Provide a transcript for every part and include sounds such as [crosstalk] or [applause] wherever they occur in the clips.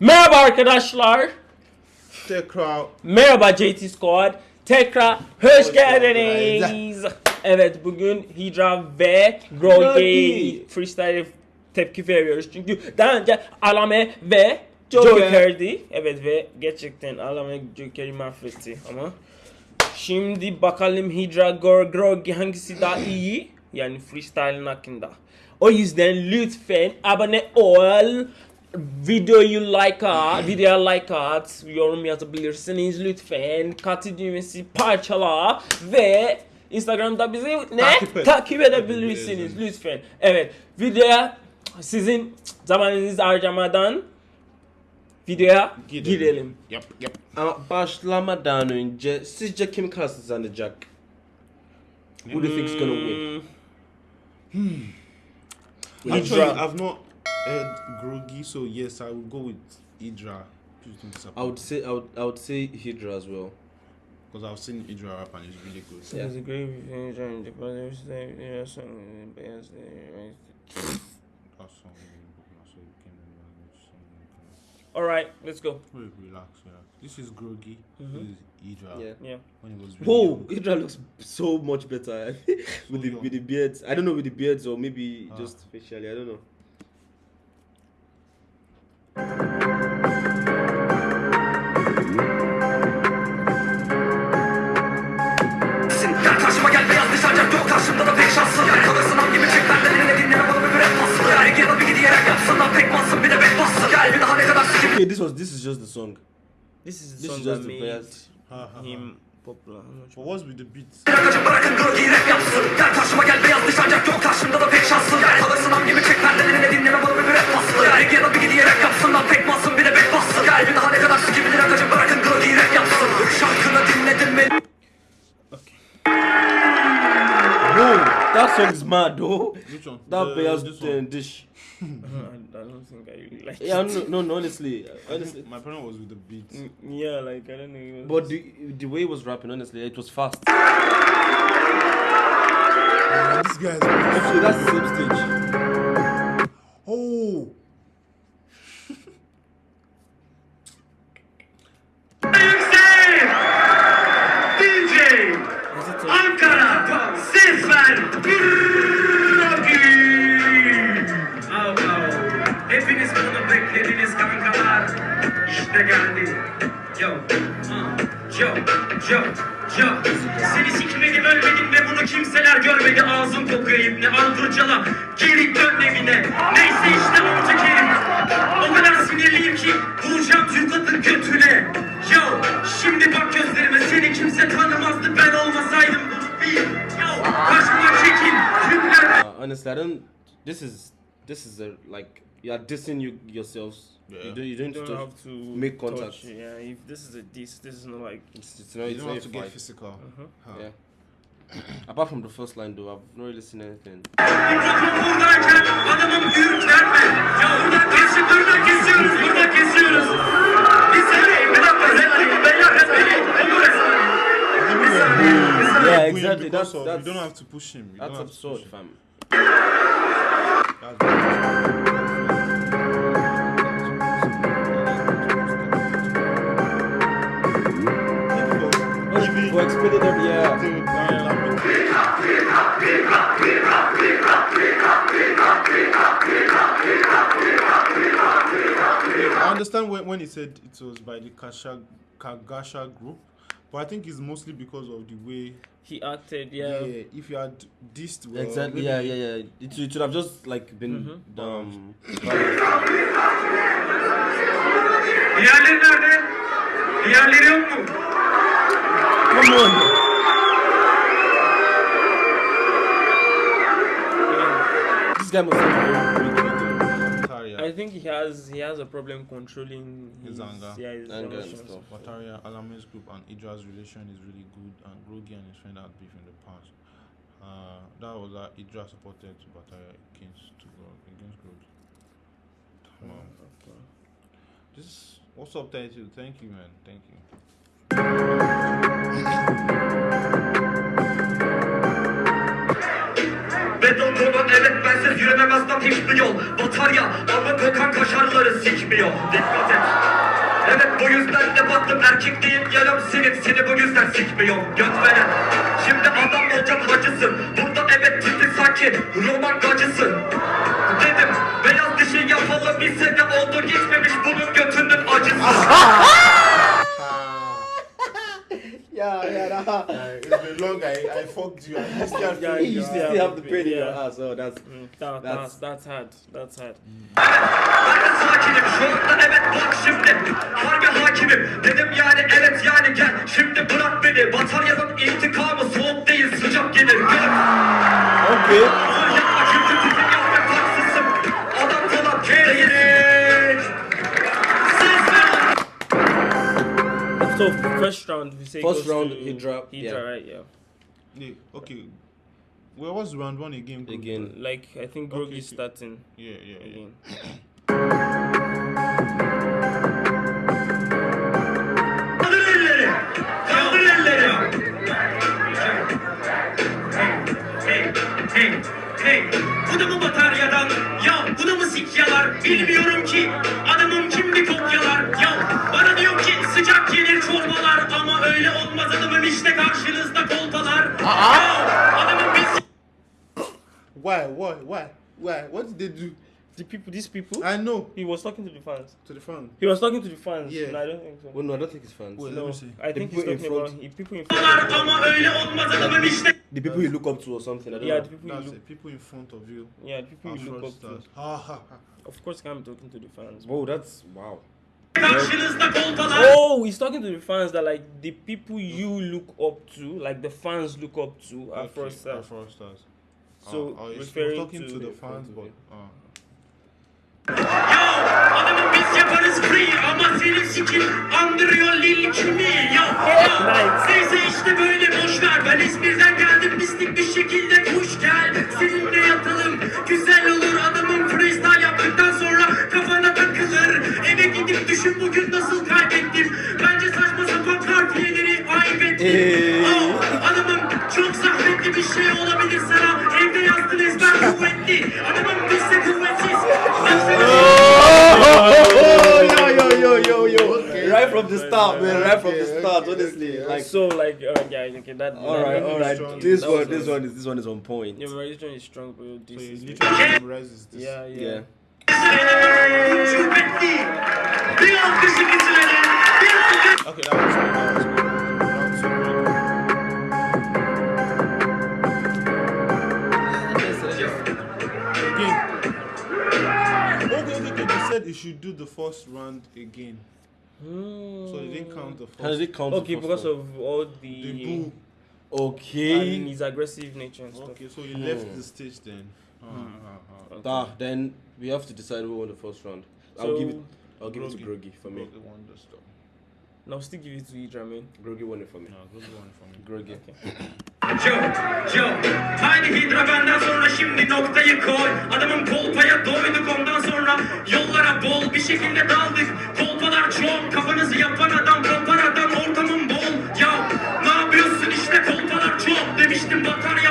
Merhaba arkadaşlar. Tekrar Merhaba JT Squad. Tekrar hoş, Hoş geldiniz. Evet bugün Hydra ve Grogi. freestyle tepki veriyoruz. Çünkü daha önce Alame ve Joker. Joker'di. Evet ve gerçekten Alame Joker'i mahvetti ama Şimdi bakalım Hydra Gor Grogi hangisi daha [clears throat] iyi? Yani freestyle'ın hakkında. O yüzden lütfen abone ol. Videoyu like at, videoya like at, yorum yazabilirsiniz lütfen. Katı düğmesi parçala ve Instagram'da bizi ne? Takip et. Takip edebilirsiniz lütfen. Evet, videoya sizin zamanınızı harcamadan videoya Gidelim. girelim. Yap yap. Ama başlamadan önce sizce kim kazanacak? Who do you think is gonna win? Hmm. Actually, Hydra. I've not heard Grogi, so yes, I would go with Hydra. I would say I would I would say Hydra as well. because I've seen Hydra rap and it's really good. Yeah. It's a great revenge on the brothers. They they are some bands. That song, so you can All right, let's go. Wait, relax, relax. This is Grogi. Mhm. This is Hydra. Yeah. Yeah. When he was really Whoa, young. Hydra looks so much better [laughs] with the young. with the beards. I don't know with the beards or maybe Ah. just facially. I don't know. Karşıma gel beyaz diş ancak yok karşımda da pek kalırsın ham gibi çek benden eline dinleme bana bir rap bassın bir gidiyerek yapsın lan pek bassın bir de bek bassın Gel bir daha ne kadar sikim Okay, this was this is just the song. This is the This song is just that the made best. Ha, ha, ha. him what's with the beat? Kaçın bırakın grogi rap yapsın. Gel karşıma gel beyaz diş ancak yok. Karşımda da pek şanssın Gel kalırsın ham gibi çek. Benden eline dinleme bana bir rap bassın. Gel gel bir gidiyerek yapsın. Lan pek bassın bir de bek bassın. Gel bir daha ne kadar sikibilir akacın bırakın grogi rap yapsın. Şarkını dinledim mi? Whoa, that song is mad though. Which one? That The- beyaz this uh, dish. [laughs] I don't think I really like Yeah, it. no, no, no honestly, honestly. my problem was with the beat. Mm, Yeah, like I don't know. But the the way he was rapping, honestly, it was fast. this guy's. Actually, that's the same stage. Oh! İşte geldi. Yo, uh, yo, yo, yo. Seni sikmedim ölmedim ve bunu kimseler görmedi. Ağzım kokuyor ibne al. Geri dön evine. Neyse işte amca Kerim. O kadar sinirliyim ki vuracağım Türkat'ın götüne. Yo, şimdi bak gözlerime seni kimse tanımazdı ben olmasaydım. Yo, Uh, I don't. This is this is a like you are dissing you yourselves. Yeah. You don't you don't, You don't touch- have to make touch, contact. Yeah, if this is a diss, this is not like. It's, it's not. You It's don't not have a to get fight. physical. Uh-huh. Huh. Yeah. [coughs] Apart from the first line, though, I've not really seen anything. Mikrofon buradayken adamım ürklenme. Ya buradan kesin, buradan kesiyoruz, buradan kesiyoruz. Bir saniye, bir dakika, saniye, beyler, saniye, olur saniye. Bir saniye, bir saniye. Yeah, exactly. That's of- that's you don't have to push him. You that's don't have to absurd, fam. That's For explaining them, yeah. I understand when, when he said it was by the Kasha, Kagasha group, but I think it's mostly because of the way. He acted, Yeah. yeah. if you had dissed well, Exactly. Yeah, yeah, yeah. It, it should have just like been Mhm. um. Diğerleri nerede? Diğerleri yok mu? Come on. This guy must have a very big video. Wataria, I think he has he has a problem controlling His anger. Yeah, his Anger and stuff. Wataria, Alame's group, and Idra's relation is really good, and Grogi and his friend had beef in the past. Uh, that was that Idra supported to Wataria against to Grog, against Grogi. Wow. Okay. This what's up, Title? Thank you, man. Thank you. Kovan evet bensiz yürümem asla tek bir yol Batarya ama kokan kaşarları sikmiyor. Dikkat et. Evet bu yüzden de baktım erkekliğim yarım silip seni bu yüzden sikmiyorum göt veren. Şimdi adam olacak hacısın. Burada evet ciddi sanki roman gacısın. Dedim beyaz dişi yapalı bir sene oldu geçmemiş bunun götünün acısı [laughs] Yeah, yeah, nah. Uh, it's been long. I, I fucked you. I still have Yeah, to- You yeah. still have the pain in your ass. Oh, that's Mm, that, That's- that's that's hard. That's hard. Ben sakinim şu anda evet bak şimdi Harbi hakimim dedim yani evet yani gel Şimdi bırak beni bataryanın intikamı soğuk değil sıcak gelir Gör okay. Yapma Adam falan So first round, we say First goes round, to Hydra, Hydra, yeah. right? Yeah. Yeah, okay. Well, what's round one again? Group? Again. Like I think Okay, Grog is so- starting Yeah, yeah, yeah. again. Kaldır elleri Kaldır elleri Hey, hey, hey Bu da mı bataryadan? Ya bu da mı sikyalar? Bilmiyorum ki kolpalar Ya Why? Why? Why? Why? What did they do? The people, these people, I know. he was talking to the fans. To the fan. He was talking to the fans. Yeah. No, I don't think so. Well, no, I don't think it's fans. Wait, no, let me see. I think he's talking about front. he, people in front. Ama öyle olmaz adamım işte The people you look up to or something. I don't Yeah, know. the people you look. it. People in front of you. Yeah, the people you look up to. Of course, can't be talking to the fans. Whoa, that's wow. Oh, he's talking to the fans that like the people you look up to, like the fans look up to, are Okay, fraudsters. are fraudsters. So, Uh, uh, he's referring talking to to, the the fans, but uh, Ya adamım biz yaparız free ama senin sikin andırıyor lil kimi ya ya Neyse işte böyle boş ver ben İzmir'den geldim pislik bir şekilde kuş gel. Seninle yatalım güzel olur düşün bugün nasıl kaybettim Bence saçma sapan kartiyeleri ayıp ettim Hey. Adamım çok zahmetli bir şey olabilir sana Evde yazdın ezber kuvvetli Adamım biz de kuvvetsiz Oh. Right from the start, man. Right from the start, okay, honestly. okay. Like, So like, uh, yeah, okay, that. all right, all right. strong. This one, this one is this one is on point. Your memorization is strong, bro. so This he is literally memorizes this. yeah, yeah. Yeah. Kuvvetli. Bir alkışı bitirelim. Bir alkış. Okay, that was good. That was good. That was good. Again. Okay, okay, okay. They said he should do the first round again. So they didn't count the first. How did it count? the Okay, first because one? of all the the, boo. and Okay. his aggressive nature and stuff. Okay, so he left the stage then. Ah, ah, ah. Ah, then we have to decide who won the first round. I'll So- give it. I'll give it to Groggy. Groggy for me. Groggy won the stuff. Now still give it to Idra, man. Groggy won it for me. No, Groggy won for me. Groggy. Joe, Joe. Haydi Hidra benden sonra şimdi noktayı koy. Adamın kolpaya doyduk ondan sonra yollara bol bir şekilde daldık. Kolpalar çok kafanızı yapan adam kopar adam ortamın bol. Ya ne yapıyorsun işte kolpalar çok demiştim batarya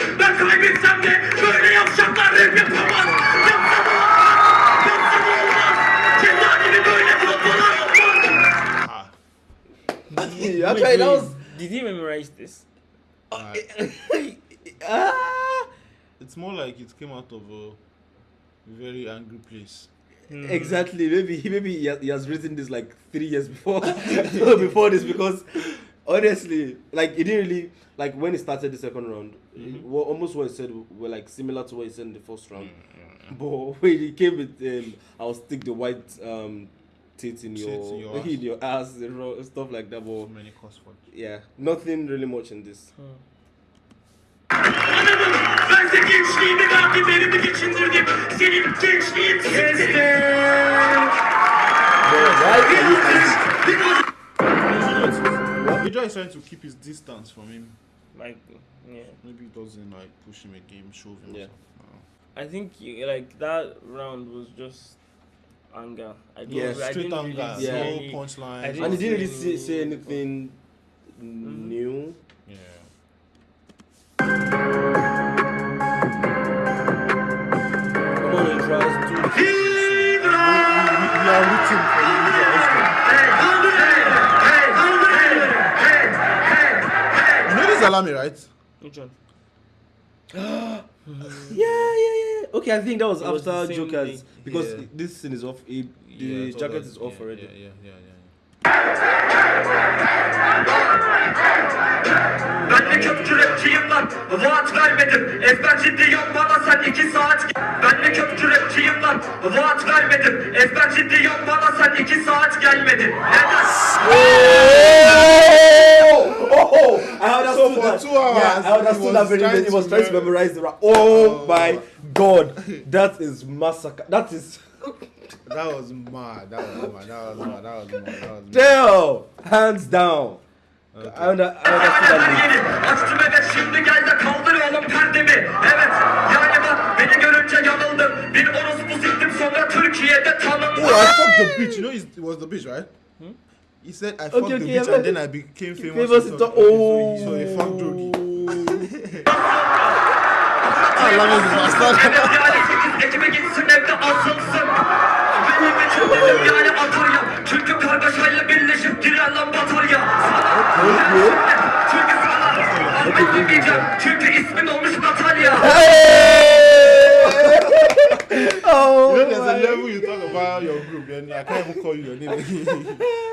alkışlama. Ben böyle yapacaklar rap yapamaz. Yapsa da olmaz. Yapsa da olmaz. Ceza gibi böyle kolpalar olmaz. Ah, Wait, that was. Did he memorize this? [laughs] ah. It's more like it came out of a very angry place. Exactly. Maybe he maybe he has, he has written this like three years before [laughs] [laughs] before this because honestly, like it didn't really like when he started the second round. Well, almost what he said were like similar to what he said in the first round. [laughs] But when he came with um, I'll stick the white um teeth in your Teeth [laughs] in your ass. in your ass and ro- stuff like that. But many cuss words. yeah, nothing really much in this. Adamım bense gençliğimi verdim evimi geçindirdim. Senin gençliğin siktir. Hydra is trying to keep his distance from him. Like, yeah. Maybe he doesn't like push him again, shove him. Yeah. or something. I think like that round was just anger. I don't, Yeah, I Straight didn't anger, really Yeah. no punchline. And he didn't really say, say anything mm-hmm. new. Yeah. Come on, Idras, do We, we, we are rooting for You know this Alami, right? Which one? [gasps] Yeah, yeah, yeah. Okay, I think that was It was after same Jokers thing. because Yeah. this scene is off. It, the Yeah, jacket is off yeah, already. Yeah, yeah, yeah, yeah. Ben de köpçü rapçiyim lan Vaat vermedim Ezber ciddiyim bana sen iki saat Ben de köpçü rapçiyim lan Vaat vermedim Ezber ciddiyim bana sen iki saat gelmedin Neden? That. two hours, yeah, I understood was that very well. He was trying to mem- memorize the rap. Oh, my god, that is massacre. That is [laughs] That was mad. That was mad. That was mad. That was mad. That was mad. damn, hands down. I, under, I understood Açtım evet şimdi gel de kaldır oğlum perdemi Evet yani bak beni görünce yanıldım Bir orospu siktim sonra Türkiye'de tanındım Oh, I fucked the bitch. You know, it was the bitch, right? He said, I fucked okay, the yeah, bitch but- and then I became famous. Famous Tok- oh. So he fucked Drogi. Alami is a bastard. Evet yani 8 Ekim'e gitsin evde asılsın Benim için dedim yani atarya Çünkü kargaşayla birleşip girer lan [laughs] batarya Çünkü sana Çünkü ismin olmuş Natalya Oh, You know, there's a level you talk about your group, and I can't even call you your name. [laughs]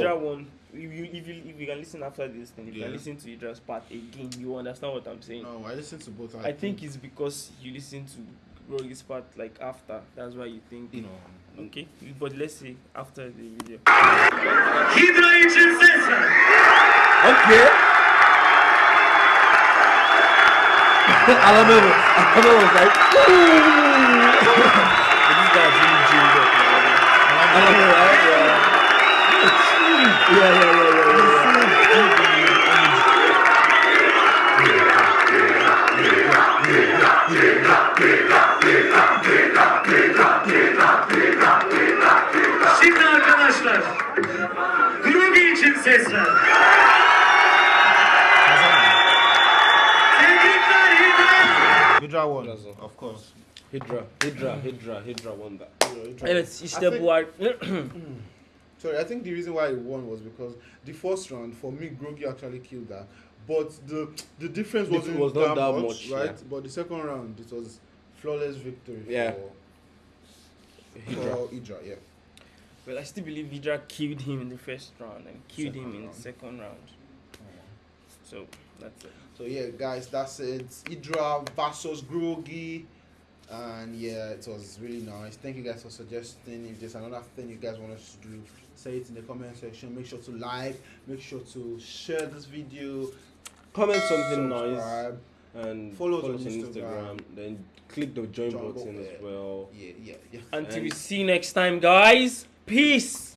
Idra one. Oh. If you, if you if you can listen after this thing, if you can listen to Idra's part again, you understand what I'm saying. no, I listened to both. I think it's because you listen to Rogi's part like after. That's why you think. you know. Okay, but let's see after the video. Hidra için ses ver Okay. Alamo, Alamo was like, [laughs] But this guy's really jailed up. man. Hydra won, of course. Hydra, Hydra, Hydra, Hydra won that. Evet işte I think- bu var. [clears throat] Sorry, I think the reason why he won was because the first round for me, Grogi actually killed that. But the the difference It wasn't was not that, that much, much, right? yeah. But the second round, it was flawless victory Yeah. for Hydra. for Hydra. Yeah. Well, I still believe Hydra killed him in the first round and killed him Second in round. the second round. So that's it. So yeah, guys, that's it. Idra versus Grogi. And yeah, it was really nice. Thank you guys for suggesting. If there's another thing you guys want us to do, say it in the comment section. Make sure to like, make sure to share this video, Comment something nice and Follow follow us on Instagram. Instagram. Then click the join Join button button, as well. Yeah, yeah, yeah. Until And- we see you next time, guys. Peace.